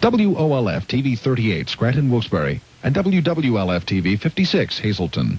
WOLF TV 38 Scranton Wilkes-Barre and WWLF TV 56 Hazleton.